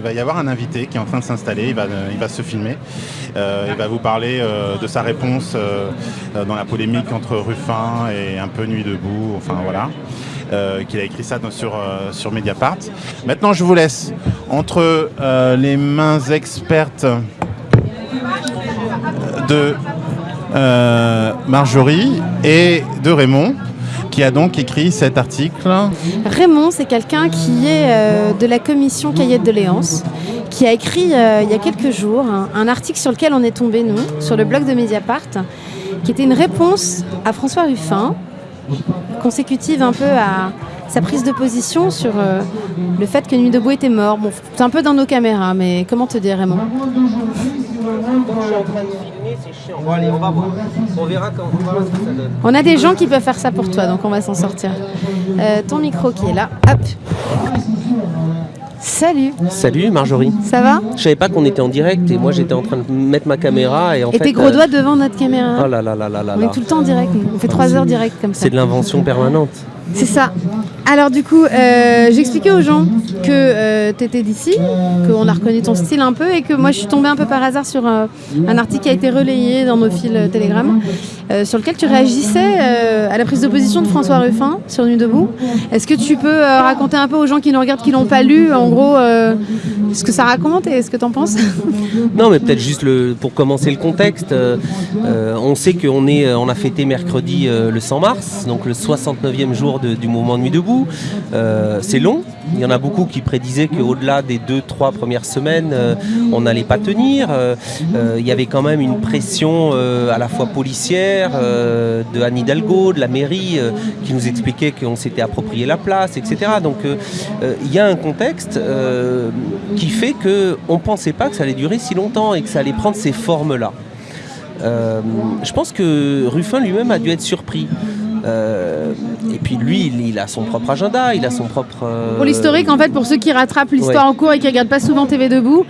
Il va y avoir un invité qui est en train de s'installer, il va, il va se filmer, euh, il va vous parler euh, de sa réponse euh, dans la polémique entre Ruffin et un peu Nuit debout, enfin voilà, qu'il a écrit ça sur, sur Mediapart. Maintenant je vous laisse entre les mains expertes de Marjorie et de Raymond qui a donc écrit cet article Raymond, c'est quelqu'un qui est euh, de la commission Cahiers de Léance, qui a écrit euh, il y a quelques jours un, article sur lequel on est tombé, nous, sur le blog de Mediapart, qui était une réponse à François Ruffin, consécutive un peu à sa prise de position sur euh, le fait que Nuit debout était mort. Bon, c'est un peu dans nos caméras, mais comment te dire, Raymond? On a des gens qui peuvent faire ça pour toi, donc on va s'en sortir. Euh, ton micro qui est là. Hop. Salut. Salut Marjorie. Ça va? Je savais pas qu'on était en direct et moi j'étais en train de mettre ma caméra et en et tes gros euh, doigts devant notre caméra. Oh là là là là là. On est tout le temps en direct. On fait trois heures direct comme ça. C'est de l'invention permanente. C'est ça. Alors du coup, euh, j'expliquais aux gens que euh, tu étais d'ici, qu'on a reconnu ton style un peu et que moi je suis tombée un peu par hasard sur euh, un article qui a été relayé dans nos fils Telegram sur lequel tu réagissais à la prise de position de François Ruffin sur Nuit debout. Est-ce que tu peux raconter un peu aux gens qui nous regardent qui l'ont pas lu en gros ce que ça raconte et ce que tu en penses? Non mais peut-être juste pour commencer le contexte, on sait qu'on on a fêté mercredi le 100 mars, donc le 69e jour du mouvement Nuit debout euh, c'est long. Il y en a beaucoup qui prédisaient qu'au-delà des deux, trois premières semaines, euh, on n'allait pas tenir. Euh, il y avait quand même une pression à la fois policière de Anne Hidalgo, de la mairie, qui nous expliquait qu'on s'était approprié la place, etc. Donc il y a un contexte qui fait qu'on ne pensait pas que ça allait durer si longtemps et que ça allait prendre ces formes-là. je pense que Ruffin lui-même a dû être surpris. Euh, et puis lui, il, a son propre agenda, il a son propre... Euh, pour l'historique, en fait, pour ceux qui rattrapent l'histoire en cours et qui regardent pas souvent TV Debout,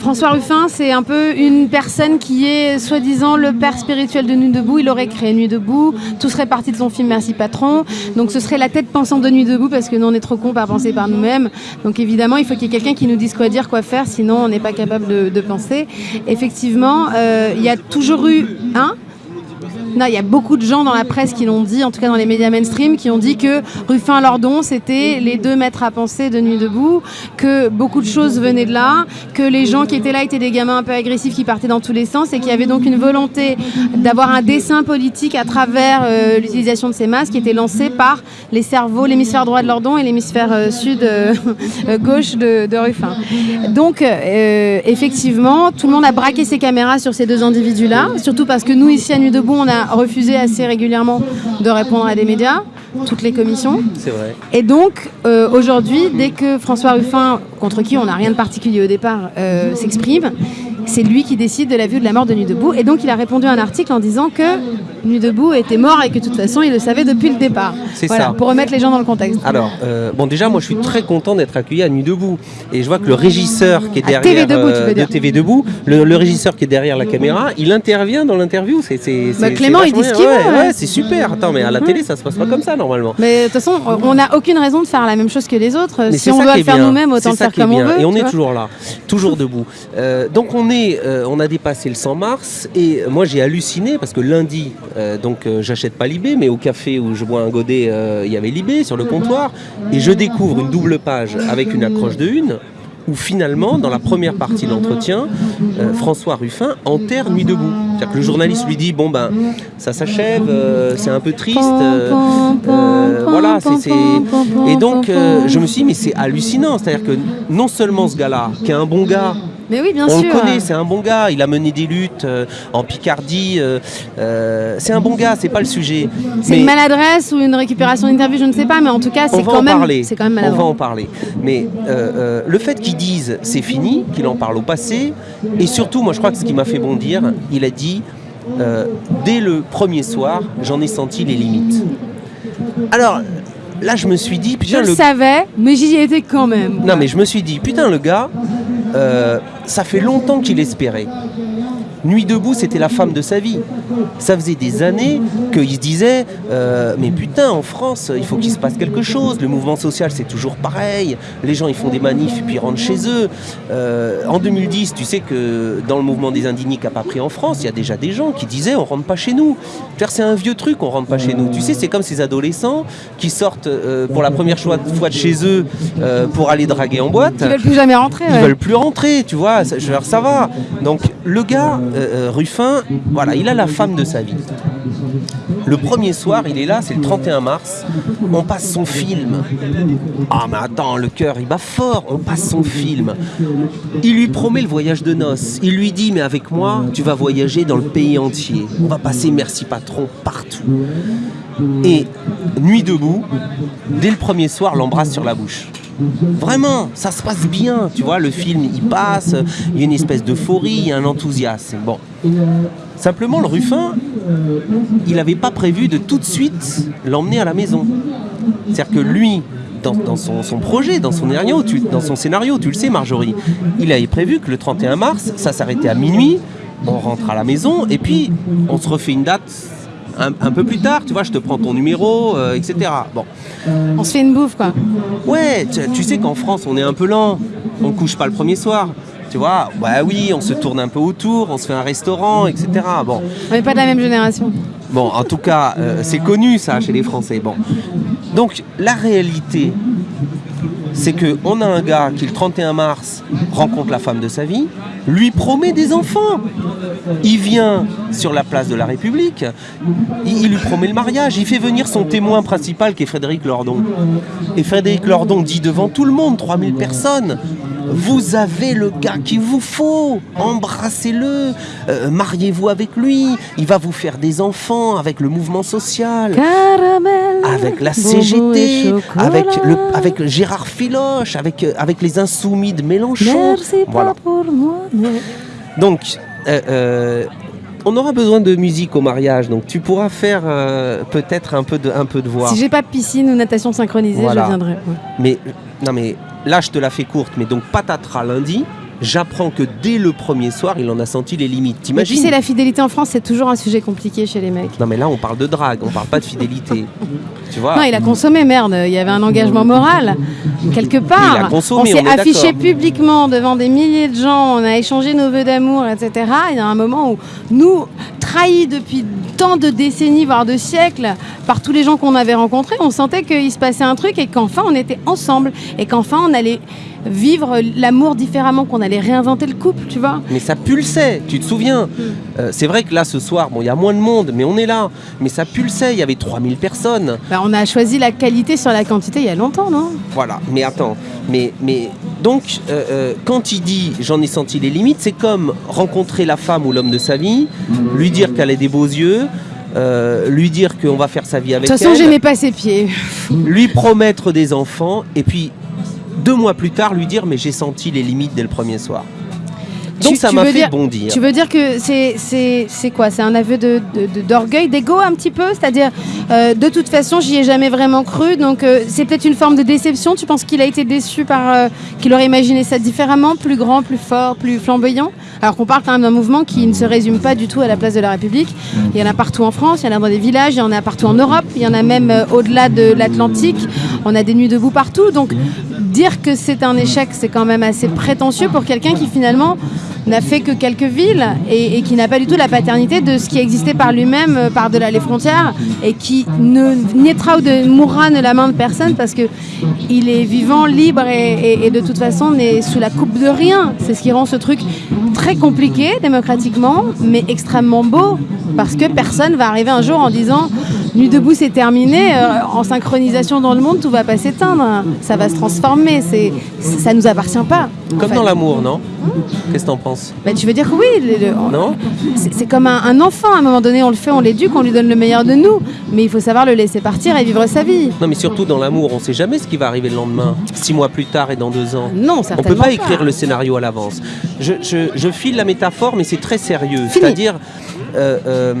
François Ruffin, c'est un peu une personne qui est soi-disant le père spirituel de Nuit Debout. Il aurait créé Nuit Debout, tout serait parti de son film Merci Patron. Donc ce serait la tête pensante de Nuit Debout parce que nous on est trop cons à penser par nous-mêmes. Donc évidemment, il faut qu'il y ait quelqu'un qui nous dise quoi dire, quoi faire, sinon on n'est pas capable de, penser. Effectivement, euh, il y a toujours eu un non, il y a beaucoup de gens dans la presse qui l'ont dit, en tout cas dans les médias mainstream, qui ont dit que Ruffin Lordon, c'était les deux maîtres à penser de Nuit debout, que beaucoup de choses venaient de là, que les gens qui étaient là étaient des gamins un peu agressifs qui partaient dans tous les sens et qu'il y avait donc une volonté d'avoir un dessin politique à travers euh, l'utilisation de ces masques qui était lancé par les cerveaux, l'hémisphère droit de Lordon et l'hémisphère euh, sud euh, gauche de, de, Ruffin. Donc effectivement, tout le monde a braqué ses caméras sur ces deux individus-là, surtout parce que nous ici à Nuit debout, on a refusé assez régulièrement de répondre à des médias, toutes les commissions. C'est vrai. Et donc, euh, aujourd'hui, dès que François Ruffin, contre qui on n'a rien de particulier au départ, euh, s'exprime, c'est lui qui décide de la vue de la mort de Nuit debout. Et donc il a répondu à un article en disant que Nuit debout était mort et que de toute façon il le savait depuis le départ. C'est voilà, ça. Pour remettre les gens dans le contexte. Alors, euh, bon déjà moi je suis très content d'être accueilli à Nuit debout. Et je vois que le régisseur qui est derrière TV debout, tu veux euh, dire. de TV debout, le, régisseur qui est derrière la caméra, il intervient dans l'interview. C'est, bah, Clément il dit ce qu'il ouais, c'est super. Attends, mais à la télé ça se passe pas comme ça normalement. Mais de toute façon, on n'a aucune raison de faire la même chose que les autres. Mais si on doit le faire nous-mêmes, autant le faire comme on veut. Et on est toujours là, toujours debout. Euh, donc on est, on a dépassé le 100 mars et moi j'ai halluciné parce que lundi, euh, donc euh, j'achète pas Libé, mais au café où je bois un godet, euh, il y avait Libé sur le comptoir et je découvre une double page avec une accroche de une où finalement, dans la première partie de l'entretien, François Ruffin enterre Nuit debout. C'est-à-dire que le journaliste lui dit bon ben ça s'achève, c'est un peu triste, voilà, c'est et donc je me suis dit mais c'est hallucinant, c'est-à-dire que non seulement ce gars-là, qui est un bon gars, mais oui, bien on sûr. le connaît, c'est un bon gars. Il a mené des luttes euh, en Picardie. Euh, euh, c'est un bon gars, c'est pas le sujet. C'est une maladresse ou une récupération d'interview, je ne sais pas, mais en tout cas, c'est quand, même, c'est quand même maladroit. On va en parler. Mais le fait qu'ils disent c'est fini, qu'il en parle au passé, et surtout, moi je crois que ce qui m'a fait bondir, il a dit dès le premier soir, j'en ai senti les limites. Alors, là je me suis dit putain je le savais mais j'y étais quand même non mais je me suis dit putain le gars ça fait longtemps qu'il espérait. Nuit debout, c'était la femme de sa vie. Ça faisait des années qu'il se disait euh, Mais putain, en France, il faut qu'il se passe quelque chose. Le mouvement social, c'est toujours pareil. Les gens, ils font des manifs et puis ils rentrent chez eux. Euh, en 2010, tu sais que dans le mouvement des indignés qui n'a pas pris en France, il y a déjà des gens qui disaient On rentre pas chez nous. C'est un vieux truc, on rentre pas chez nous. Tu sais, c'est comme ces adolescents qui sortent euh, pour la première fois de chez eux pour aller draguer en boîte. Ils veulent plus jamais rentrer. Ils veulent plus rentrer, tu vois. Ça, ça va. Donc, le gars, euh, Ruffin, voilà, il a la femme de sa vie. Le premier soir, il est là, c'est le 31 mars. On passe son film. Ah, mais attends, le cœur, il bat fort. On passe son film. Il lui promet le voyage de noces. Il lui dit, mais avec moi, tu vas voyager dans le pays entier. On va passer Merci Patron partout. Et nuit debout, dès le premier soir, l'embrasse sur la bouche. Vraiment, ça se passe bien, tu vois, le film il passe, il y a une espèce d'euphorie, il y a un enthousiasme. Bon. Simplement, le Ruffin, il n'avait pas prévu de tout de suite l'emmener à la maison. C'est-à-dire que lui, dans, son, projet, dans son, scénario, tu, dans son scénario, tu le sais Marjorie, il avait prévu que le 31 mars, ça s'arrêtait à minuit, on rentre à la maison et puis on se refait une date un, peu plus tard, tu vois, je te prends ton numéro, euh, etc. Bon. On se fait une bouffe, quoi. Ouais, tu, sais qu'en France, on est un peu lent. On couche pas le premier soir. Tu vois, bah oui, on se tourne un peu autour, on se fait un restaurant, etc. Bon. On n'est pas de la même génération. Bon, en tout cas, euh, c'est connu ça chez les Français. Bon. Donc, la réalité, c'est qu'on a un gars qui, le 31 mars, rencontre la femme de sa vie, lui promet des enfants. Il vient sur la place de la République, il, lui promet le mariage, il fait venir son témoin principal qui est Frédéric Lordon. Et Frédéric Lordon dit devant tout le monde, 3000 personnes, vous avez le gars qu'il vous faut, embrassez-le, euh, mariez-vous avec lui, il va vous faire des enfants avec le mouvement social, avec la CGT, avec, le, avec Gérard Filoche, avec, euh, avec les insoumis de Mélenchon. voilà. pour moi. Donc, euh, euh, on aura besoin de musique au mariage, donc tu pourras faire euh, peut-être un peu de un peu de voix. Si j'ai pas piscine ou natation synchronisée, je viendrai. Mais non, mais là je te la fais courte, mais donc patatras lundi j'apprends que dès le premier soir, il en a senti les limites. T'imagines Tu sais, la fidélité en France, c'est toujours un sujet compliqué chez les mecs. Non, mais là, on parle de drague, on parle pas de fidélité. tu vois Non, il a consommé, merde. Il y avait un engagement moral. Quelque part. Il a consommé, on s'est affiché publiquement devant des milliers de gens, on a échangé nos vœux d'amour, etc. Il y a un moment où nous, trahis depuis tant de décennies, voire de siècles, par tous les gens qu'on avait rencontrés, on sentait qu'il se passait un truc et qu'enfin on était ensemble et qu'enfin on allait vivre l'amour différemment, qu'on allait réinventer le couple, tu vois. Mais ça pulsait, tu te souviens. Mm. Euh, c'est vrai que là, ce soir, bon, il y a moins de monde, mais on est là. Mais ça pulsait, il y avait 3000 personnes. Bah, on a choisi la qualité sur la quantité il y a longtemps, non? Voilà, mais attends, mais, mais donc, euh, euh, quand il dit j'en ai senti les limites, c'est comme rencontrer la femme ou l'homme de sa vie, lui dire qu'elle a des beaux yeux, lui dire qu'on va faire sa vie avec elle. De toute façon, j'aimais pas ses pieds. lui promettre des enfants, et puis deux mois plus tard lui dire mais j'ai senti les limites dès le premier soir. Donc ça m'a fait bondir. Tu veux dire que c'est quoi? C'est un aveu d'orgueil, de, d'ego un petit peu? C'est-à-dire, euh, de toute façon, j'y ai jamais vraiment cru, donc euh, c'est peut-être une forme de déception? Tu penses qu'il a été déçu par. Euh, qu'il aurait imaginé ça différemment, plus grand, plus fort, plus flamboyant? Alors qu'on parle quand même d'un mouvement qui ne se résume pas du tout à la place de la République. Il y en a partout en France, il y en a dans des villages, il y en a partout en Europe, il y en a même au-delà de l'Atlantique. On a des nuits debout partout. Donc, dire que c'est un échec, c'est quand même assez prétentieux pour quelqu'un qui finalement n'a fait que quelques villes et, qui n'a pas du tout la paternité de ce qui existait par lui-même euh, par-delà les frontières et qui ne naîtra ou de, mourra de la main de personne parce que il est vivant, libre et, et de toute façon n'est sous la coupe de rien. C'est ce qui rend ce truc très compliqué démocratiquement, mais extrêmement beau parce que personne va arriver un jour en disant Nuit debout, c'est terminé. Euh, en synchronisation dans le monde, tout va pas s'éteindre. Ça va se transformer. C'est, ça nous appartient pas. Comme dans l'amour, non? Qu'est-ce que t'en penses? Bah, Tu veux dire que oui. non? C'est, comme un, enfant. À un moment donné, on le fait, on l'éduque, on lui donne le meilleur de nous. Mais il faut savoir le laisser partir et vivre sa vie. Non, mais surtout dans l'amour, on sait jamais ce qui va arriver le lendemain, six mois plus tard et dans deux ans. Non, certainement. On peut pas, écrire le scénario à l'avance. Je, file la métaphore, mais c'est très sérieux. C'est-à-dire. Euh, euh,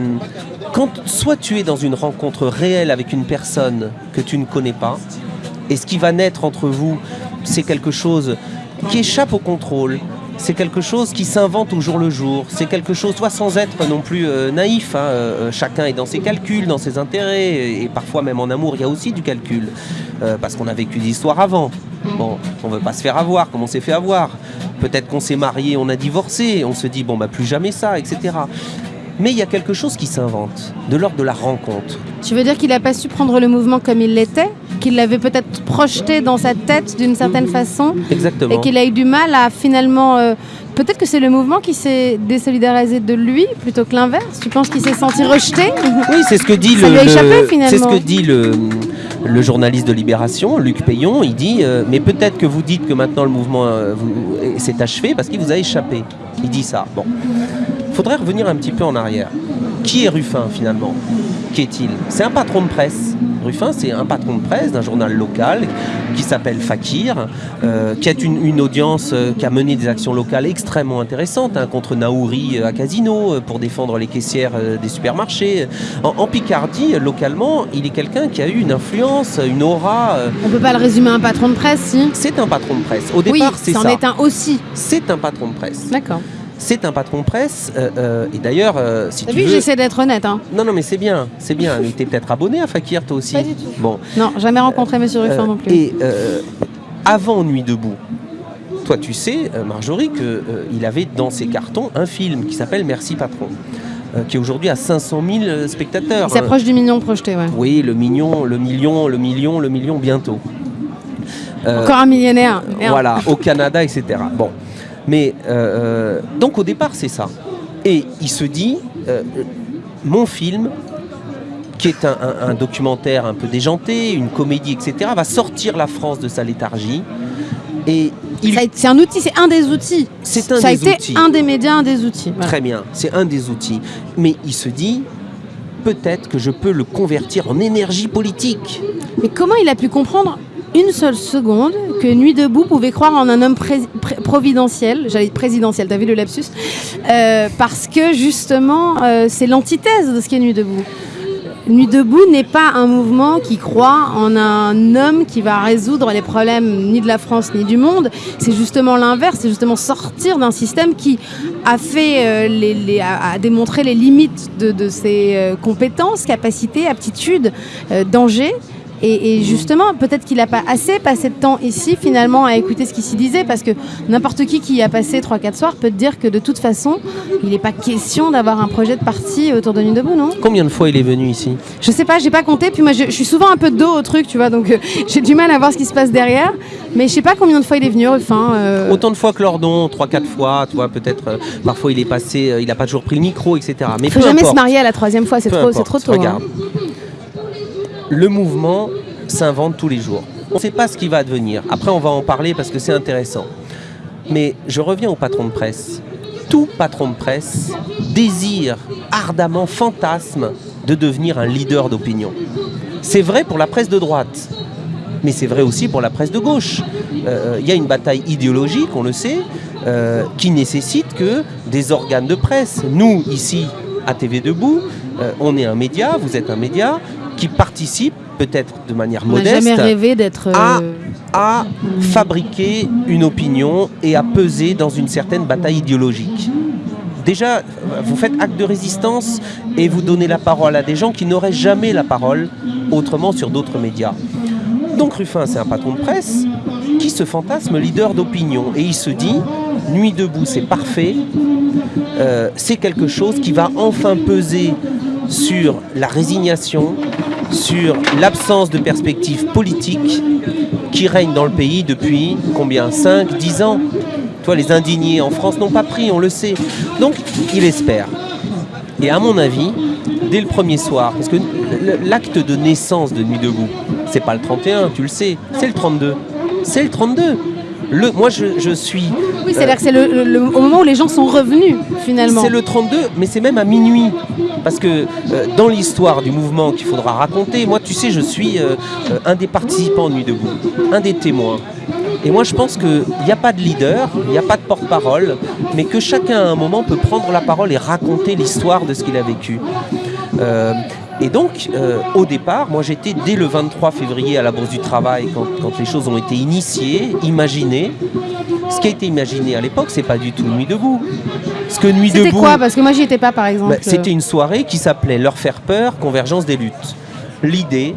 quand soit tu es dans une rencontre réelle avec une personne que tu ne connais pas, et ce qui va naître entre vous, c'est quelque chose qui échappe au contrôle, c'est quelque chose qui s'invente au jour le jour. C'est quelque chose, toi, sans être non plus euh, naïf. Hein, euh, chacun est dans ses calculs, dans ses intérêts, et, parfois même en amour, il y a aussi du calcul, euh, parce qu'on a vécu des histoires avant. Bon, on veut pas se faire avoir comme on s'est fait avoir. Peut-être qu'on s'est marié, on a divorcé, on se dit bon bah plus jamais ça, etc. Mais il y a quelque chose qui s'invente, de l'ordre de la rencontre. Tu veux dire qu'il n'a pas su prendre le mouvement comme il l'était? Qu'il l'avait peut-être projeté dans sa tête d'une certaine façon Exactement. Et qu'il a eu du mal à finalement... Euh, peut-être que c'est le mouvement qui s'est désolidarisé de lui plutôt que l'inverse. Tu penses qu'il s'est senti rejeté? Oui, c'est ce que dit Ça le, lui a échappé, le- finalement. c'est ce que dit le, le journaliste de Libération, Luc Payon. Il dit euh, mais peut-être que vous dites que maintenant le mouvement euh, s'est achevé parce qu'il vous a échappé. Il dit ça. Bon, faudrait revenir un petit peu en arrière. Qui est Ruffin finalement? Qui est-il C'est un patron de presse. Ruffin, c'est un patron de presse d'un journal local qui s'appelle Fakir, euh, qui a une, une audience euh, qui a mené des actions locales extrêmement intéressantes hein, contre Naouri euh, à Casino pour défendre les caissières euh, des supermarchés. En, en Picardie, localement, il est quelqu'un qui a eu une influence, une aura. On peut pas le résumer à un patron de presse, si c'est un patron de presse. Au Oui, départ, c'est c'en ça. est un aussi. C'est un patron de presse. D'accord. C'est un patron presse. euh, euh, et d'ailleurs, euh, si T'as tu vu, veux... j'essaie d'être honnête. Hein. Non, non, mais c'est bien, c'est bien. Mais t'es peut-être abonné à Fakir, toi aussi. Pas du tout. Bon, Non, jamais rencontré Monsieur Ruffin non plus. Et avant Nuit debout, toi tu sais, Marjorie, qu'il avait dans ses cartons un film qui s'appelle Merci Patron, euh, qui est aujourd'hui à 500 000 euh, spectateurs. Il s'approche du mignon projeté, ouais. Oui, le million, le million, le million, le million bientôt. Euh, Encore un millionnaire. Merde. voilà, au Canada, etc. Bon, mais euh, euh, donc au départ c'est ça. Et il se dit, euh, mon film, qui est un, un- un documentaire un peu déjanté, une comédie, etc., va sortir la France de sa léthargie. Et il a été- C'est un outil, c'est un des outils. C'est un Ça a des été outils. un des médias, un des outils. Voilà. Très bien, c'est un des outils. Mais il se dit, peut-être que je peux le convertir en énergie politique. Mais comment il a pu comprendre une seule seconde que Nuit debout pouvait croire en un homme providentiel, j'allais présidentiel, t'as vu le lapsus? Euh, Parce que justement, euh, c'est l'antithèse de ce qu'est Nuit debout. Nuit debout n'est pas un mouvement qui croit en un homme qui va résoudre les problèmes ni de la France ni du monde. C'est justement l'inverse, c'est justement sortir d'un système qui a fait euh, démontré les limites de, ses compétences, capacités, aptitudes, dangers. Et, et justement, peut-être qu'il n'a pas assez passé de temps ici finalement à écouter ce qui s'y disait, parce que n'importe qui qui y a passé 3-4 soirs peut te dire que de toute façon, il n'est pas question d'avoir un projet de parti autour de Nuit debout, non? Combien de fois il est venu ici? Je sais pas, j'ai pas compté. Puis moi, je, je suis souvent un peu de dos au truc, tu vois, donc euh, j'ai du mal à voir ce qui se passe derrière. Mais je sais pas combien de fois il est venu, Ruffin. euh, Autant de fois que Lordon, 3-4 fois, tu vois, peut-être, euh, parfois il est passé, il n'a pas toujours pris le micro, etc. Mais faut peu jamais importe, se marier à la troisième fois, c'est trop, trop tôt. Regarde, hein. Le mouvement s'invente tous les jours. On ne sait pas ce qui va advenir. Après, on va en parler parce que c'est intéressant. Mais je reviens au patron de presse. Tout patron de presse désire ardemment, fantasme de devenir un leader d'opinion. C'est vrai pour la presse de droite, mais c'est vrai aussi pour la presse de gauche. Euh, Il y a une bataille idéologique, on le sait, euh, qui nécessite que des organes de presse, nous ici à TV Debout, euh, on est un média, vous êtes un média, qui participe peut-être de manière On modeste jamais rêvé d'être. euh, à fabriquer une opinion et à peser dans une certaine bataille idéologique. Déjà, vous faites acte de résistance et vous donnez la parole à des gens qui n'auraient jamais la parole autrement sur d'autres médias. Donc Ruffin, c'est un patron de presse qui se fantasme leader d'opinion et il se dit, Nuit debout, c'est parfait, euh, c'est quelque chose qui va enfin peser sur la résignation, sur l'absence de perspective politique qui règne dans le pays depuis combien? 5, 10 ans? Toi, les indignés en France n'ont pas pris, on le sait. Donc, il espère. Et à mon avis, dès le premier soir, parce que l'acte de naissance de Nuit debout, c'est pas le 31, tu le sais, c'est le 32. C'est le 32. Le, moi, je, je suis. Oui, c'est-à-dire que c'est le, le- le- au moment où les gens sont revenus, finalement. C'est le 32, mais c'est même à minuit. Parce que euh, dans l'histoire du mouvement qu'il faudra raconter, moi, tu sais, je suis euh, euh, un des participants de Nuit debout, un des témoins. Et moi, je pense qu'il n'y a pas de leader, il n'y a pas de porte-parole, mais que chacun à un moment peut prendre la parole et raconter l'histoire de ce qu'il a vécu. Et donc, au départ, moi j'étais dès le 23 février à la Bourse du Travail, quand, quand les choses ont été initiées, imaginées. Ce qui a été imaginé à l'époque, c'est pas du tout Nuit debout. Ce que Nuit debout. C'était quoi Parce que moi j'y étais pas, par exemple. Bah, c'était une soirée qui s'appelait Leur faire peur, convergence des luttes. L'idée,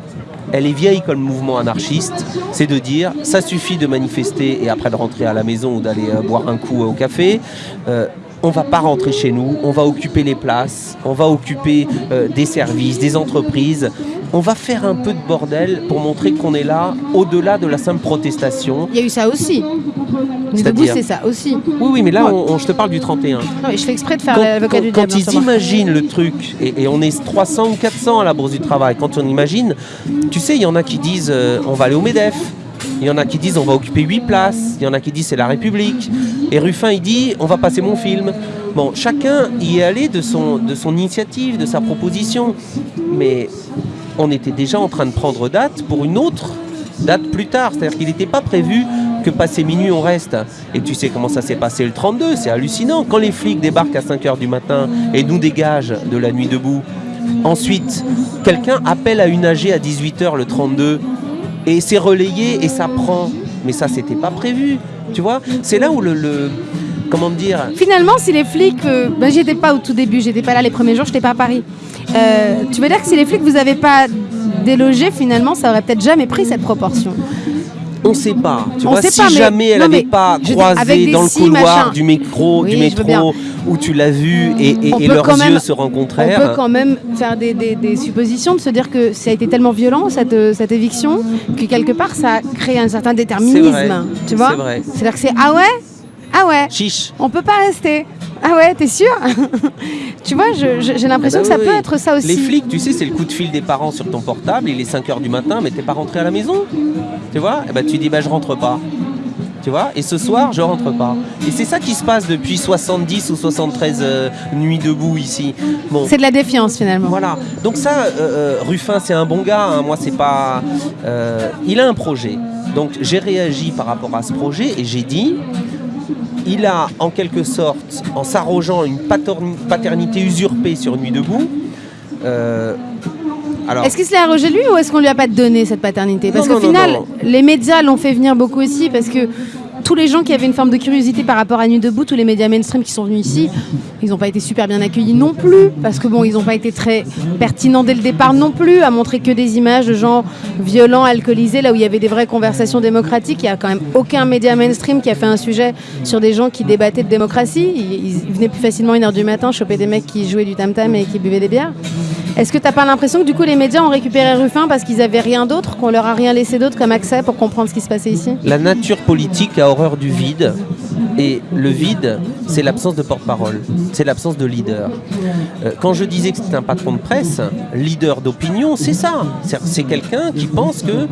elle est vieille comme mouvement anarchiste, c'est de dire ça suffit de manifester et après de rentrer à la maison ou d'aller euh, boire un coup au café. Euh, on va pas rentrer chez nous, on va occuper les places, on va occuper euh, des services, des entreprises. On va faire un peu de bordel pour montrer qu'on est là au-delà de la simple protestation. Il y a eu ça aussi. Debout, c'est ça aussi. Oui, oui, mais là, je te parle du 31. je fais exprès de faire l'avocat du diable. Quand ils imaginent le truc, et, on est 300 ou 400 à la Bourse du Travail, quand on imagine, tu sais, il y en a qui disent euh, on va aller au MEDEF. Il y en a qui disent on va occuper 8 places. Il y en a qui disent c'est la République. Et Ruffin, il dit on va passer mon film. Bon, chacun y est allé de son, initiative, de sa proposition. Mais on était déjà en train de prendre date pour une autre date plus tard. C'est-à-dire qu'il n'était pas prévu que passé minuit on reste. Et tu sais comment ça s'est passé le 32, c'est hallucinant. Quand les flics débarquent à 5h du matin et nous dégagent de la nuit debout, ensuite quelqu'un appelle à une AG à 18h le 32 et c'est relayé et ça prend. Mais ça c'était pas prévu. Tu vois C'est là où le, comment dire? Finalement, si les flics, euh, ben, j'étais pas au tout début, j'étais pas là les premiers jours, j'étais pas à Paris. Euh, tu veux dire que si les flics vous avez pas délogé, finalement, ça aurait peut-être jamais pris cette proportion? On ne sait pas. Tu vois, si jamais elle n'avait pas croisé dans le couloir du métro, du métro où tu l'as vu et, leurs yeux se rencontrèrent. On peut quand même faire des, suppositions, de se dire que ça a été tellement violent cette, cette éviction que quelque part ça a créé un certain déterminisme. Tu vois C'est-à-dire que c'est ah ouais ah ouais Chiche. On peut pas rester. Ah ouais, t'es sûr Tu vois, j'ai l'impression ah bah que ça peut être ça aussi. Les flics, tu sais, c'est le coup de fil des parents sur ton portable, il est 5h du matin, mais t'es pas rentré à la maison. Tu vois? Et eh bah ben, tu dis, bah je rentre pas. Tu vois? Et ce soir, je rentre pas. Et c'est ça qui se passe depuis 70 ou 73 euh, nuits debout ici. Bon. C'est de la défiance finalement. Voilà. Donc ça, euh, euh, Ruffin, c'est un bon gars. Hein. Moi, c'est pas. il a un projet. Donc j'ai réagi par rapport à ce projet et j'ai dit il a en quelque sorte, en s'arrogeant une paternité usurpée sur Nuit debout, euh, est-ce qu'il se l'est arrogé lui ou est-ce qu'on lui a pas donné cette paternité? Parce qu'au final, les médias l'ont fait venir beaucoup aussi parce que tous les gens qui avaient une forme de curiosité par rapport à Nuit debout, tous les médias mainstream qui sont venus ici, ils n'ont pas été super bien accueillis non plus, parce que bon, ils n'ont pas été très pertinents dès le départ non plus, à montrer que des images de gens violents, alcoolisés, là où il y avait des vraies conversations démocratiques. Il n'y a quand même aucun média mainstream qui a fait un sujet sur des gens qui débattaient de démocratie. Ils, venaient plus facilement une heure du matin choper des mecs qui jouaient du tam-tam et qui buvaient des bières. Est-ce que tu n'as pas l'impression que du coup les médias ont récupéré Ruffin parce qu'ils n'avaient rien d'autre, qu'on leur a rien laissé d'autre comme accès pour comprendre ce qui se passait ici? La nature politique a horreur du vide. Et le vide, c'est l'absence de porte-parole, c'est l'absence de leader. Euh, quand je disais que c'était un patron de presse, leader d'opinion, c'est ça. C'est quelqu'un qui pense que,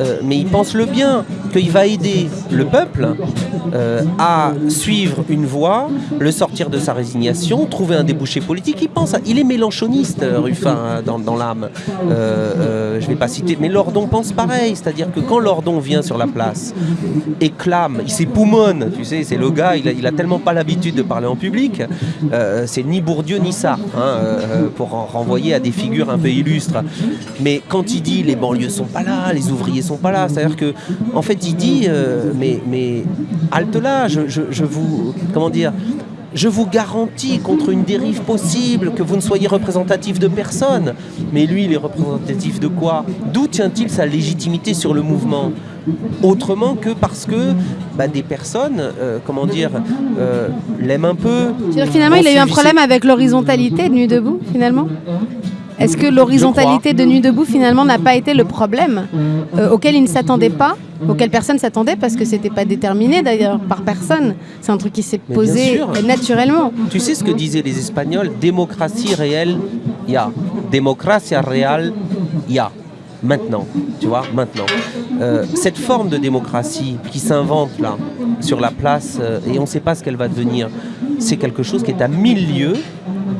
euh, mais il pense le bien, qu'il va aider le peuple euh, à suivre une voie, le sortir de sa résignation, trouver un débouché politique. Il pense, il est mélanchoniste, Ruffin, hein, dans, l'âme. je ne vais pas citer, mais Lordon pense pareil, c'est-à-dire que quand Lordon vient sur la place et clame, il s'époumonne, tu sais, c'est le gars, il a, tellement pas l'habitude de parler en public, euh, c'est ni Bourdieu ni ça, hein, euh, pour en renvoyer à des figures un peu illustres. Mais quand il dit les banlieues sont pas là, les ouvriers sont pas là, c'est-à-dire que, en fait, il dit, euh, mais, mais halte là, vous, comment dire, je vous garantis contre une dérive possible que vous ne soyez représentatif de personne. Mais lui, il est représentatif de quoi? D'où tient-il sa légitimité sur le mouvement? Autrement que parce que bah, des personnes, euh, comment dire, euh, l'aiment un peu. finalement, il a eu un problème avec l'horizontalité de Nuit debout, finalement? Est-ce que l'horizontalité de Nuit debout finalement n'a pas été le problème euh, auquel il ne s'attendait pas, auquel personne s'attendait parce que c'était pas déterminé d'ailleurs par personne. C'est un truc qui s'est posé naturellement. Tu sais ce que disaient les Espagnols? Démocratie réelle, il y a. Démocratie réelle, il y a maintenant. Tu vois, maintenant. Euh, cette forme de démocratie qui s'invente là, sur la place, euh, et on ne sait pas ce qu'elle va devenir, c'est quelque chose qui est à mille lieues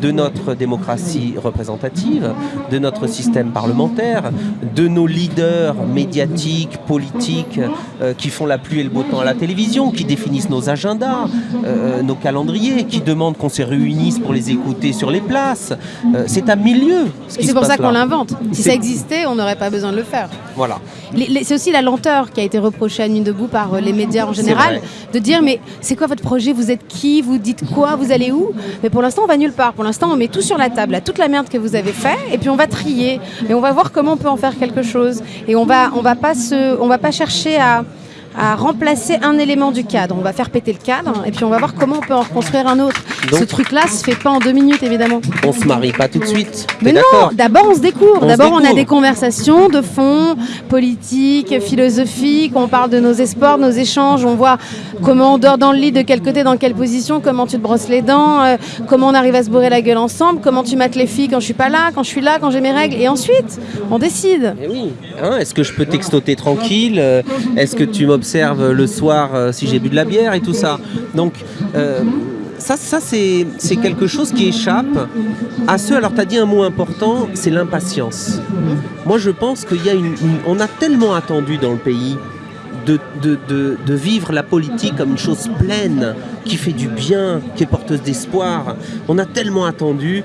de notre démocratie représentative, de notre système parlementaire, de nos leaders médiatiques, politiques, euh, qui font la pluie et le beau temps à la télévision, qui définissent nos agendas, euh, nos calendriers, qui demandent qu'on se réunisse pour les écouter sur les places. Euh, c'est à milieu. C'est pour ça qu'on l'invente. Si ça existait, on n'aurait pas besoin de le faire. Voilà. C'est aussi la lenteur qui a été reprochée à Nuit debout par les médias en général, de dire mais c'est quoi votre projet? Vous êtes qui? Vous dites quoi? Vous allez où? Mais pour l'instant, on va nulle part. Pour l'instant, on met tout sur la table, toute la merde que vous avez fait, et puis on va trier, et on va voir comment on peut en faire quelque chose. Et on va, on va pas se, on va pas chercher à à remplacer un élément du cadre. On va faire péter le cadre et puis on va voir comment on peut en reconstruire un autre. Ce truc-là se fait pas en deux minutes évidemment. On se marie pas tout de suite. Mais non, d'abord on se découvre. D'abord on a des conversations de fond, politiques, philosophiques. On parle de nos espoirs, nos échanges. On voit comment on dort dans le lit, de quel côté, dans quelle position, comment tu te brosses les dents, euh, comment on arrive à se bourrer la gueule ensemble, comment tu mates les filles quand je suis pas là, quand je suis là, quand j'ai mes règles. Et ensuite on décide. Eh oui. Hein, est-ce que je peux textoter tranquille euh, Est-ce que tu observe le soir euh, si j'ai bu de la bière et tout ça. Donc euh, ça, ça c'est quelque chose qui échappe à ceux. Alors, tu as dit un mot important, c'est l'impatience. Moi, je pense qu'il y a une, On a tellement attendu dans le pays de, de, de, vivre la politique comme une chose pleine, qui fait du bien, qui est porteuse d'espoir. On a tellement attendu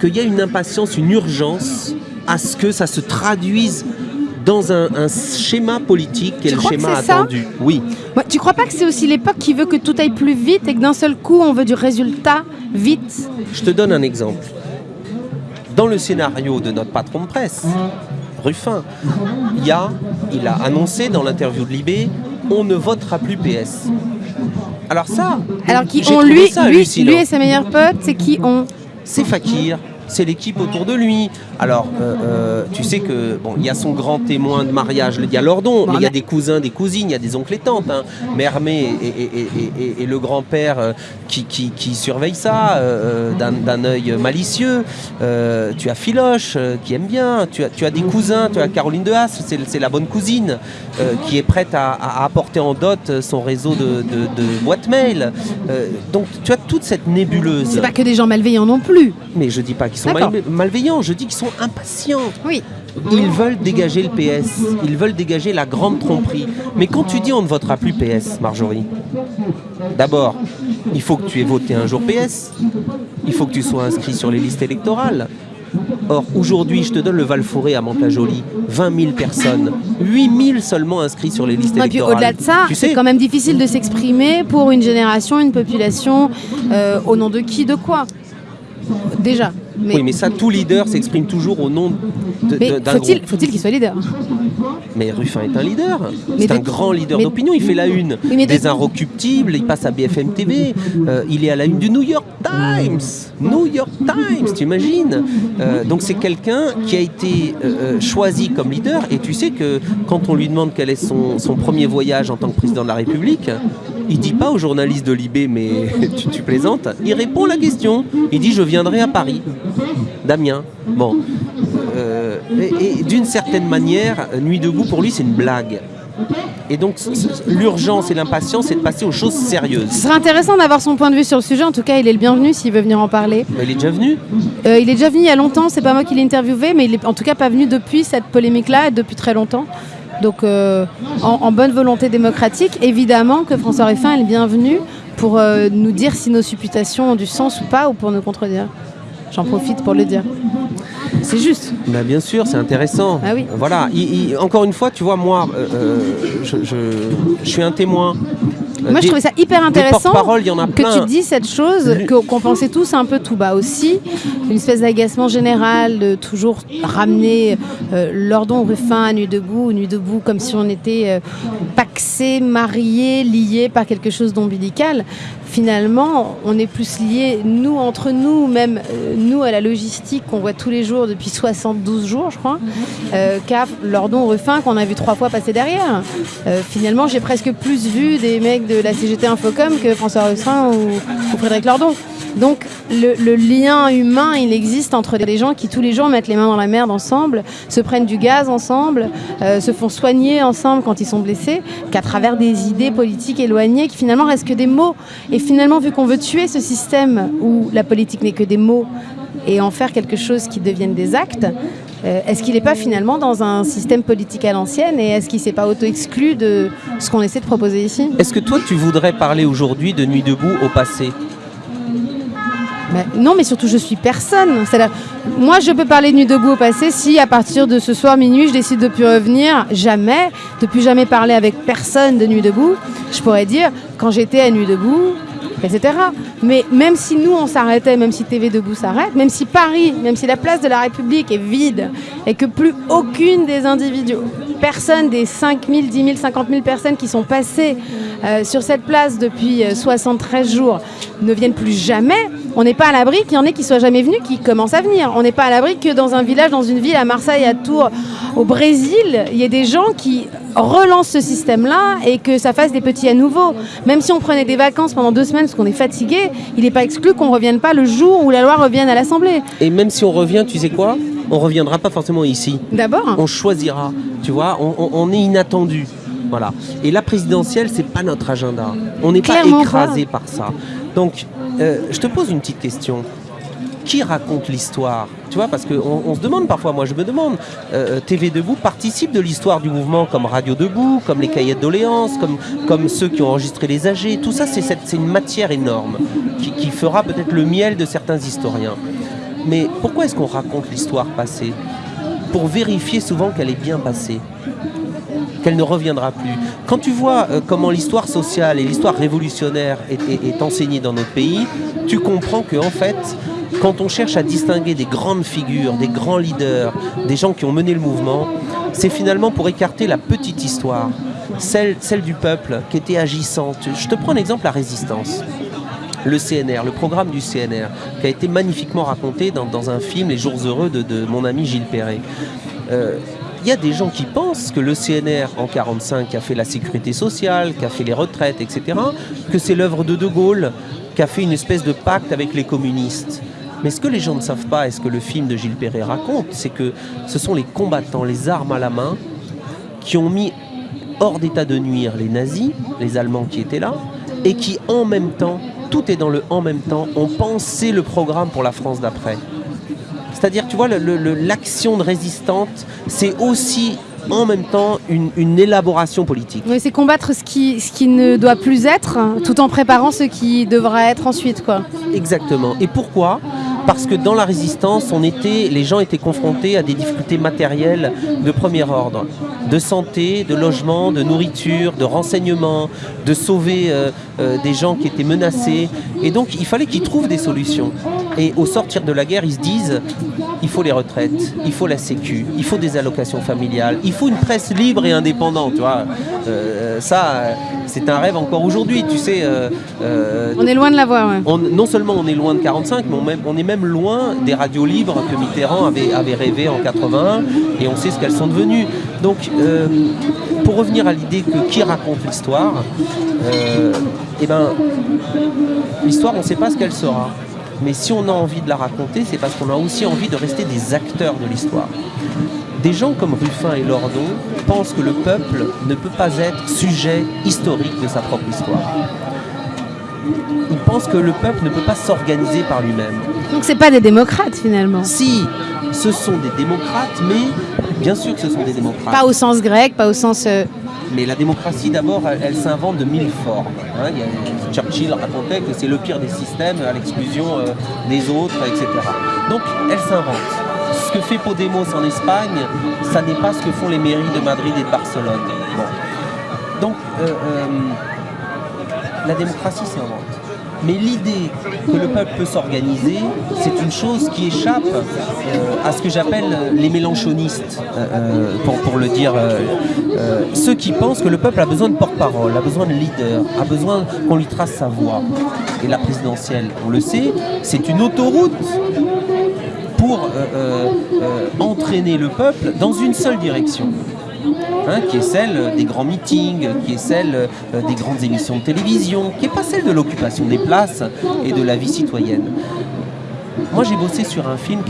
qu'il y a une impatience, une urgence à ce que ça se traduise dans un, schéma politique qui est le schéma attendu. Oui. tu crois pas que c'est aussi l'époque qui veut que tout aille plus vite et que d'un seul coup on veut du résultat vite Je te donne un exemple. Dans le scénario de notre patron de presse, Ruffin, il, y a, il a annoncé dans l'interview de Libé on ne votera plus PS. Alors ça, alors qui ont lui, lui, lui et sa meilleure pote, c'est qui ont C'est Fakir, c'est l'équipe autour de lui. Alors, euh, euh, tu sais que bon, il y a son grand témoin de mariage, il y a Lordon, mais il y a des cousins, des cousines, il y a des oncles et tantes. Hein. Mermé et, le grand-père euh, qui, qui, surveille ça d'un œil malicieux. tu as Philoche qui aime bien. Tu as, tu as des cousins, tu as Caroline de Haas, c'est la bonne cousine qui est prête à, apporter en dot son réseau de, de, boîtes mail. donc, tu as toute cette nébuleuse. C'est pas que des gens malveillants non plus. Mais je dis pas qu'ils sont malveillants, je dis qu'ils sont impatients. Oui. Ils veulent dégager le PS, ils veulent dégager la grande tromperie. Mais quand tu dis on ne votera plus PS, Marjorie, d'abord, il faut que tu aies voté un jour PS, il faut que tu sois inscrit sur les listes électorales. Or, aujourd'hui, je te donne le Val-Forêt à Montajoli, 20 000 personnes, 8 000 seulement inscrits sur les listes électorales. Au-delà de ça, c'est quand même difficile de s'exprimer pour une génération, une population, euh, au nom de qui, de quoi? Déjà. Oui, mais ça, tout leader s'exprime toujours au nom d'un faut-il, faut-il qu'il soit leader Mais Ruffin est un leader. C'est un grand leader d'opinion. Il fait la une des Inrecuptibles. Il passe à BFM TV. Euh, il est à la une du New York Times. New York Times, tu imagines euh, Donc c'est quelqu'un qui a été euh, choisi comme leader. Et tu sais que quand on lui demande quel est son, son premier voyage en tant que président de la République, il dit pas aux journalistes de Libé, mais tu, plaisantes. Il répond à la question. Il dit je viendrai à Paris. Damien. Bon. Euh, et, d'une certaine manière, Nuit debout pour lui c'est une blague. Et donc l'urgence et l'impatience, c'est de passer aux choses sérieuses. Ce serait intéressant d'avoir son point de vue sur le sujet. En tout cas, il est le bienvenu s'il veut venir en parler. il est déjà venu euh, Il est déjà venu il y a longtemps. C'est pas moi qui l'ai interviewé, mais il est en tout cas pas venu depuis cette polémique-là et depuis très longtemps. Donc euh, en, bonne volonté démocratique, évidemment que François Ruffin est bienvenu pour euh, nous dire si nos supputations ont du sens ou pas, ou pour nous contredire. J'en profite pour le dire. C'est juste. Bah, bien sûr, c'est intéressant. Ah oui. Voilà. encore une fois, tu vois, moi, euh, je, suis un témoin moi, je trouvais ça hyper intéressant que tu dis cette chose qu'on pensait tous un peu tout bas aussi, une espèce d'agacement général de toujours ramener euh, Lordon Ruffin Nuit debout, Nuit debout, comme si on était euh, paxés, mariés, liés par quelque chose d'ombilical. Finalement, on est plus liés, nous, entre nous, même euh, nous, à la logistique qu'on voit tous les jours depuis 72 jours, je crois, euh, qu'à Lordon Ruffin qu'on a vu trois fois passer derrière. Euh, finalement, j'ai presque plus vu des mecs de la CGT Infocom que François Ruffin ou, Frédéric Lordon. Donc le, lien humain, il existe entre des gens qui tous les jours mettent les mains dans la merde ensemble, se prennent du gaz ensemble, euh, se font soigner ensemble quand ils sont blessés, qu'à travers des idées politiques éloignées qui finalement restent que des mots. Et finalement, vu qu'on veut tuer ce système où la politique n'est que des mots et en faire quelque chose qui devienne des actes, euh, est-ce qu'il n'est pas finalement dans un système politique à l'ancienne et est-ce qu'il ne s'est pas auto-exclu de ce qu'on essaie de proposer ici? Est-ce que toi tu voudrais parler aujourd'hui de Nuit debout au passé? Non, mais surtout, je suis personne. Moi, je peux parler de Nuit debout au passé si, à partir de ce soir minuit, je décide de plus revenir, jamais, de plus jamais parler avec personne de Nuit debout. Je pourrais dire, quand j'étais à Nuit debout, etc. Mais même si nous, on s'arrêtait, même si TV Debout s'arrête, même si Paris, même si la place de la République est vide et que plus aucune des individus, personne des 5 000, 10 000, 50 000 personnes qui sont passées euh, sur cette place depuis 73 euh, jours ne viennent plus jamais, on n'est pas à l'abri qu'il y en ait qui soient jamais venus, qui commencent à venir. On n'est pas à l'abri que dans un village, dans une ville, à Marseille, à Tours, au Brésil, il y ait des gens qui relancent ce système-là et que ça fasse des petits à nouveau. Même si on prenait des vacances pendant deux semaines parce qu'on est fatigué, il n'est pas exclu qu'on ne revienne pas le jour où la loi revienne à l'Assemblée. Et même si on revient, tu sais quoi? On reviendra pas forcément ici. D'abord. On choisira. Tu vois, on, est inattendu. Voilà. Et la présidentielle, c'est pas notre agenda. On n'est pas écrasé par ça. Donc, euh, je te pose une petite question qui raconte l'histoire? Tu vois, parce qu'on on se demande parfois, moi je me demande, euh, TV Debout participe de l'histoire du mouvement comme Radio Debout, comme les cahiers de doléances, comme, comme ceux qui ont enregistré les âgés. Tout ça, c'est une matière énorme qui, fera peut-être le miel de certains historiens. Mais pourquoi est-ce qu'on raconte l'histoire passée? Pour vérifier souvent qu'elle est bien passée qu'elle ne reviendra plus. Quand tu vois euh, comment l'histoire sociale et l'histoire révolutionnaire est, enseignée dans notre pays, tu comprends que en fait, quand on cherche à distinguer des grandes figures, des grands leaders, des gens qui ont mené le mouvement, c'est finalement pour écarter la petite histoire, celle, du peuple qui était agissante. Je te prends l'exemple la résistance le CNR, le programme du CNR, qui a été magnifiquement raconté dans, un film, Les Jours Heureux, de, mon ami Gilles Perret. Euh, il y a des gens qui pensent que le CNR en 1945 a fait la sécurité sociale, qui fait les retraites, etc., que c'est l'œuvre de De Gaulle, qui a fait une espèce de pacte avec les communistes. Mais ce que les gens ne savent pas, et ce que le film de Gilles Perret raconte, c'est que ce sont les combattants, les armes à la main, qui ont mis hors d'état de nuire les nazis, les Allemands qui étaient là, et qui en même temps, tout est dans le en même temps, ont pensé le programme pour la France d'après. C'est-à-dire, tu vois, l'action de résistante, c'est aussi en même temps une, élaboration politique. Oui, c'est combattre ce qui, ce qui ne doit plus être, tout en préparant ce qui devra être ensuite. Quoi. Exactement. Et pourquoi? Parce que dans la résistance, on était, les gens étaient confrontés à des difficultés matérielles de premier ordre, de santé, de logement, de nourriture, de renseignement, de sauver euh, euh, des gens qui étaient menacés. Et donc, il fallait qu'ils trouvent des solutions. Et au sortir de la guerre, ils se disent, il faut les retraites, il faut la sécu, il faut des allocations familiales, il faut une presse libre et indépendante. Tu vois. Euh, ça, c'est un rêve encore aujourd'hui, tu sais. on est loin de l'avoir, ouais. Non seulement on est loin de 45, mais on, on est même loin des radios libres que Mitterrand avait, avait rêvé en 81 et on sait ce qu'elles sont devenues. Donc, euh, pour revenir à l'idée que qui raconte l'histoire, euh, eh ben, l'histoire, on ne sait pas ce qu'elle sera. Mais si on a envie de la raconter, c'est parce qu'on a aussi envie de rester des acteurs de l'histoire. Des gens comme Ruffin et Lordon pensent que le peuple ne peut pas être sujet historique de sa propre histoire ils pensent que le peuple ne peut pas s'organiser par lui-même. Donc c'est pas des démocrates finalement. Si, ce sont des démocrates, mais bien sûr que ce sont des démocrates. Pas au sens grec, pas au sens. Euh, mais la démocratie, d'abord, elle, s'invente de mille formes. Hein. Churchill racontait que c'est le pire des systèmes, à l'exclusion euh, des autres, etc. Donc, elle s'invente. Ce que fait Podemos en Espagne, ça n'est pas ce que font les mairies de Madrid et de Barcelone. Donc, euh, la démocratie s'invente. Mais l'idée que le peuple peut s'organiser, c'est une chose qui échappe euh, à ce que j'appelle les mélanchonistes, euh, euh, pour, le dire. ceux qui pensent que le peuple a besoin de porte-parole, a besoin de leader, a besoin qu'on lui trace sa voie. Et la présidentielle, on le sait, c'est une autoroute pour entraîner le peuple dans une seule direction. Hein, qui est celle des grands meetings, qui est celle euh, des grandes émissions de télévision, qui n'est pas celle de l'occupation des places et de la vie citoyenne. Moi, j'ai bossé sur un film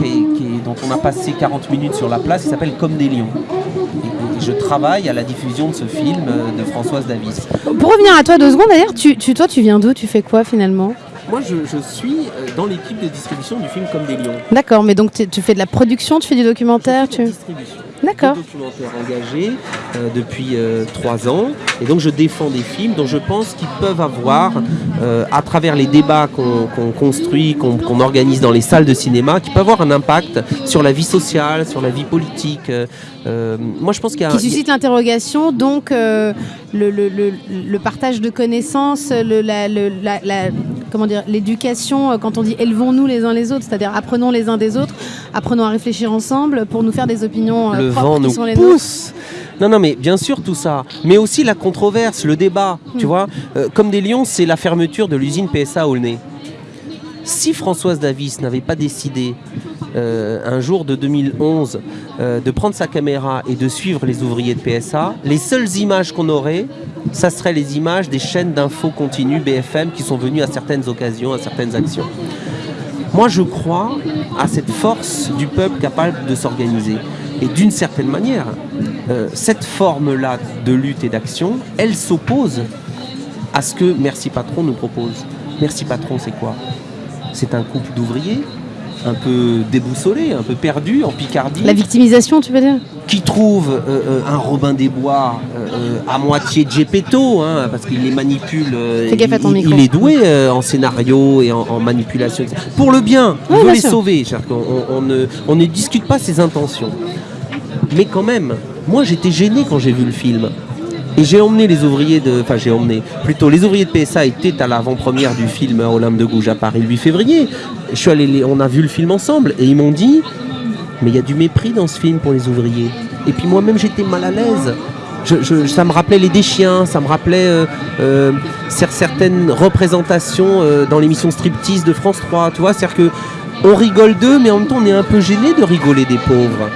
dont on a passé 40 minutes sur la place, qui s'appelle Comme des lions. Et, je travaille à la diffusion de ce film euh, de Françoise Davis. Pour revenir à toi deux secondes, d'ailleurs, tu, toi, tu viens d'où? Tu fais quoi finalement? Moi, je, suis euh, dans l'équipe de distribution du film Comme des lions. D'accord, mais donc tu fais de la production, tu fais du documentaire tu... distribution. D'accord. documentaire engagé euh, depuis euh, trois ans. Et donc je défends des films dont je pense qu'ils peuvent avoir, euh, à travers les débats qu'on construit, qu'on organise dans les salles de cinéma, qui peuvent avoir un impact sur la vie sociale, sur la vie politique. moi je pense qu'il y a... Qui suscite l'interrogation, donc le, le, partage de connaissances, la, la, comment dire, l'éducation, quand on dit élevons-nous les uns les autres, c'est-à-dire apprenons les uns des autres, apprenons à réfléchir ensemble pour nous faire des opinions vent nous pousse. Non, non, mais bien sûr tout ça, mais aussi la controverse, le débat, tu hmm. vois. Euh, comme des lions, c'est la fermeture de l'usine PSA Aulnay. Si Françoise Davis n'avait pas décidé euh, un jour de 2011 euh, de prendre sa caméra et de suivre les ouvriers de PSA, les seules images qu'on aurait, ça serait les images des chaînes d'infos continues BFM qui sont venues à certaines occasions, à certaines actions. Moi, je crois à cette force du peuple capable de s'organiser. Et d'une certaine manière, euh, cette forme-là de lutte et d'action, elle s'oppose à ce que Merci Patron nous propose. Merci Patron, c'est quoi? C'est un couple d'ouvriers un peu déboussolé, un peu perdu en Picardie. La victimisation, tu veux dire Qui trouve euh, euh, un Robin des Bois à moitié Gepetto, hein, parce qu'il les manipule. il, est doué en scénario et en, manipulation. Pour le bien, il veut les sauver. On, ne, on ne discute pas ses intentions. Mais quand même, moi j'étais gêné quand j'ai vu le film. Et j'ai emmené les ouvriers de. Enfin, j'ai emmené. Plutôt, les ouvriers de PSA étaient à l'avant-première du film Olympe de Gouges à Paris le 8 février. Je suis allé, on a vu le film ensemble et ils m'ont dit Mais il y a du mépris dans ce film pour les ouvriers. Et puis moi-même, j'étais mal à l'aise. ça me rappelait les déchiens, ça me rappelait euh, euh, certaines représentations euh, dans l'émission Striptease de France 3. Tu vois, c'est-à-dire que on rigole d'eux, mais en même temps, on est un peu gêné de rigoler des pauvres.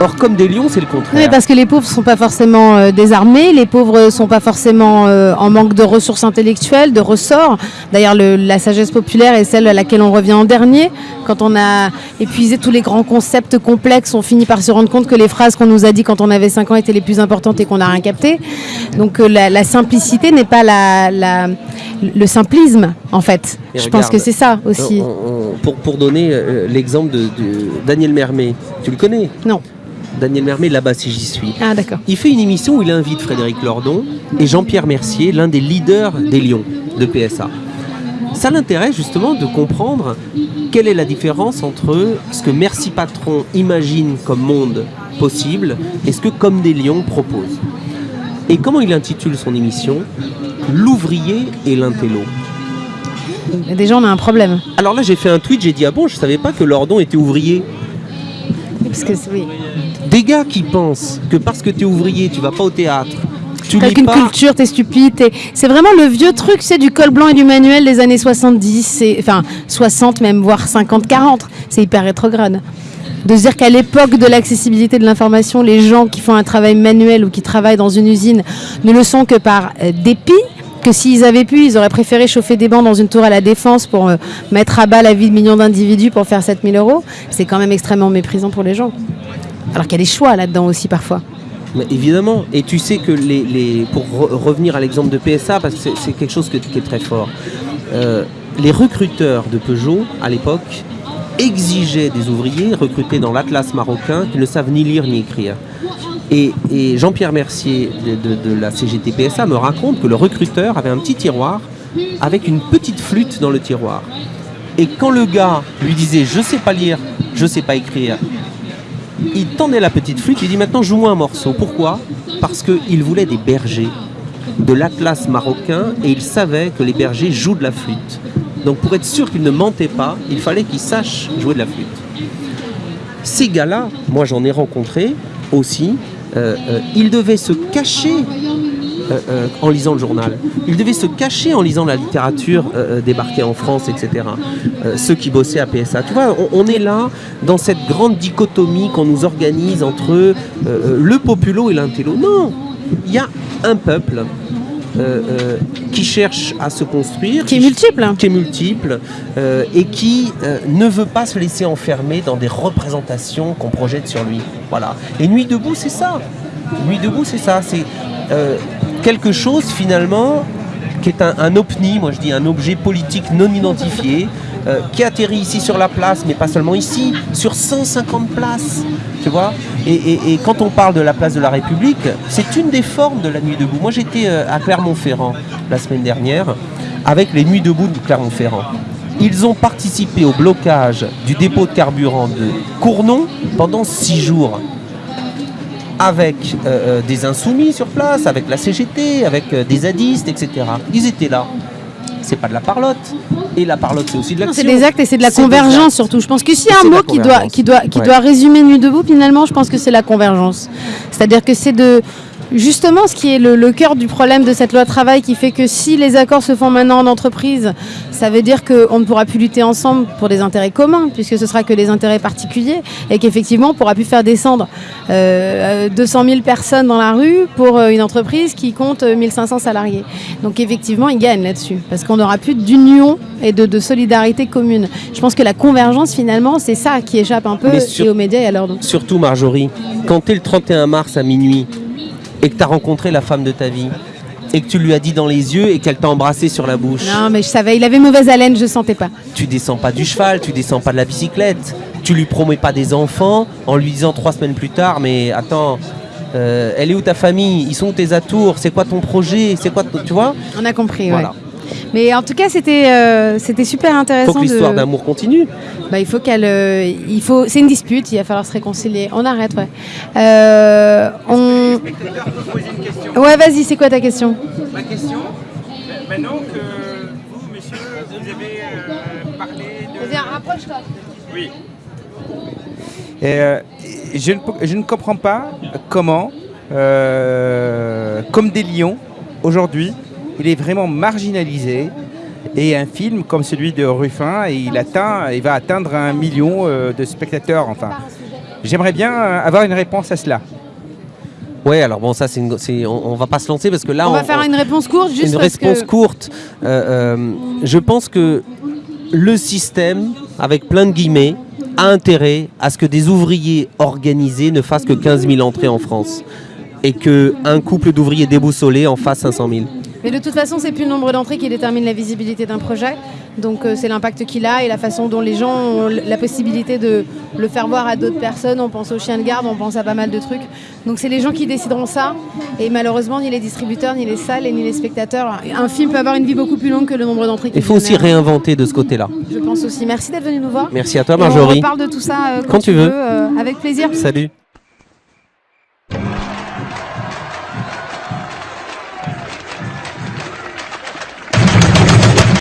Or, comme des lions, c'est le contraire. Oui, parce que les pauvres ne sont pas forcément euh, désarmés, les pauvres ne sont pas forcément euh, en manque de ressources intellectuelles, de ressorts. D'ailleurs, la sagesse populaire est celle à laquelle on revient en dernier. Quand on a épuisé tous les grands concepts complexes, on finit par se rendre compte que les phrases qu'on nous a dit quand on avait 5 ans étaient les plus importantes et qu'on n'a rien capté. Donc, euh, la, simplicité n'est pas la, le simplisme, en fait. Je pense que c'est ça aussi. pour, pour donner l'exemple de, de Daniel Mermet, tu le connais? Non. Daniel Mermet là-bas si j'y suis. Ah d'accord. Il fait une émission où il invite Frédéric Lordon et Jean-Pierre Mercier, l'un des leaders des Lions de PSA. Ça l'intéresse justement de comprendre quelle est la différence entre ce que Merci Patron imagine comme monde possible et ce que Comme des Lions propose. Et comment il intitule son émission? L'ouvrier et l'intello. Déjà on a un problème. Alors là j'ai fait un tweet, j'ai dit ah bon je savais pas que Lordon était ouvrier. Parce que oui. Des gars qui pensent que parce que tu es ouvrier, tu vas pas au théâtre. Tu n'as qu'une culture, tu es stupide. C'est vraiment le vieux truc, c'est du col blanc et du manuel des années 70, enfin 60 même, voire 50, 40. C'est hyper rétrograde. De se dire qu'à l'époque de l'accessibilité de l'information, les gens qui font un travail manuel ou qui travaillent dans une usine ne le sont que par euh, dépit, que s'ils avaient pu, ils auraient préféré chauffer des bancs dans une tour à la défense pour euh, mettre à bas la vie de millions d'individus pour faire 7000 euros. C'est quand même extrêmement méprisant pour les gens. Alors qu'il y a des choix là-dedans aussi parfois. évidemment, et tu sais que pour revenir à l'exemple de PSA, parce que c'est quelque chose qui est très fort, euh, les recruteurs de Peugeot à l'époque exigeaient des ouvriers recrutés dans l'Atlas marocain qui ne savent ni lire ni écrire. Et, Jean-Pierre Mercier de, la CGT PSA me raconte que le recruteur avait un petit tiroir avec une petite flûte dans le tiroir. Et quand le gars lui disait je sais pas lire, je sais pas écrire, il tendait la petite flûte, il dit maintenant joue-moi un morceau. Pourquoi? Parce qu'il voulait des bergers de l'Atlas marocain et il savait que les bergers jouent de la flûte. Donc pour être sûr qu'il ne mentait pas, il fallait qu'il sache jouer de la flûte. Ces gars-là, moi j'en ai rencontré aussi, euh, euh, ils devaient se cacher en lisant le journal. Ils devaient se cacher en lisant la littérature débarquée en France, etc. ceux qui bossaient à PSA. Tu vois, on, est là dans cette grande dichotomie qu'on nous organise entre le populo et l'intello. Non, il y a un peuple euh, euh, qui cherche à se construire, qui est multiple, qui est multiple euh, et qui ne veut pas se laisser enfermer dans des représentations qu'on projette sur lui. Voilà. Et Nuit debout, c'est ça. Nuit debout, c'est ça. C'est quelque chose finalement qui est un, un, OPNI, moi je dis un objet politique non identifié, euh, qui atterrit ici sur la place, mais pas seulement ici, sur 150 places. Tu vois et, quand on parle de la place de la République, c'est une des formes de la nuit debout. Moi j'étais euh, à Clermont-Ferrand la semaine dernière avec les nuits debout de Clermont-Ferrand. Ils ont participé au blocage du dépôt de carburant de Cournon pendant six jours avec euh, des insoumis sur place, avec la CGT, avec des zadistes, etc. Ils étaient là c'est pas de la parlotte. Et la parlotte, c'est aussi de l'action. C'est des actes et c'est de la convergence surtout. Je pense que s'il y a un mot qui doit, qui, doit, qui doit résumer Nuit debout, finalement, je pense que c'est la convergence. C'est-à-dire que c'est de justement ce qui est le, cœur du problème de cette loi travail qui fait que si les accords se font maintenant en entreprise, ça veut dire qu'on ne pourra plus lutter ensemble pour des intérêts communs, puisque ce sera que des intérêts particuliers, et qu'effectivement on pourra plus faire descendre 200 euh, 000 personnes dans la rue pour euh, une entreprise qui compte 1500 salariés. Donc effectivement, ils gagnent là-dessus, parce qu'on n'aura plus d'union et de, solidarité commune. Je pense que la convergence, finalement, c'est ça qui échappe un peu aux médias et à l'ordre. Surtout, Marjorie, quand es le 31 mars à minuit, et que tu as rencontré la femme de ta vie et que tu lui as dit dans les yeux et qu'elle t'a embrassé sur la bouche. Non, mais je savais, il avait mauvaise haleine, je sentais pas. Tu descends pas du cheval, tu descends pas de la bicyclette, tu lui promets pas des enfants en lui disant trois semaines plus tard, mais attends, euh, elle est où ta famille? Ils sont où tes atours? C'est quoi ton projet? C'est quoi, tu vois? On a compris, voilà. Mais en tout cas, c'était euh, c'était super intéressant. Il faut que l'histoire d'amour continue. Bah, il faut qu'elle, euh, il faut, c'est une dispute. Il va falloir se réconcilier. On arrête, ouais. Euh, on... Ouais, vas-y. C'est quoi ta question? Ma question. Maintenant que vous, messieurs, vous avez parlé de. Vas-y, rapproche-toi. Oui. je, ne, je ne comprends pas comment, comme des lions, aujourd'hui, il est vraiment marginalisé. Et un film comme celui de Ruffin, il, atteint, il va atteindre un million euh, de spectateurs. Enfin, J'aimerais bien euh, avoir une réponse à cela. Ouais, alors bon, ça, c'est, on, va pas se lancer parce que là, on, va faire une réponse courte. Juste une réponse courte. Euh, je pense que le système, avec plein de guillemets, a intérêt à ce que des ouvriers organisés ne fassent que 15 000 entrées en France et qu'un couple d'ouvriers déboussolés en fasse 500 000. Mais de toute façon, c'est plus le nombre d'entrées qui détermine la visibilité d'un projet. Donc euh, c'est l'impact qu'il a et la façon dont les gens ont la possibilité de le faire voir à d'autres personnes. On pense aux chiens de garde, on pense à pas mal de trucs. Donc c'est les gens qui décideront ça. Et malheureusement, ni les distributeurs, ni les salles, ni les spectateurs. Un film peut avoir une vie beaucoup plus longue que le nombre d'entrées Il faut aussi réinventer de ce côté-là. Je pense aussi. Merci d'être venu nous voir. Merci à toi, Marjorie. on parle de tout ça euh, quand, tu veux. euh, avec plaisir. Salut.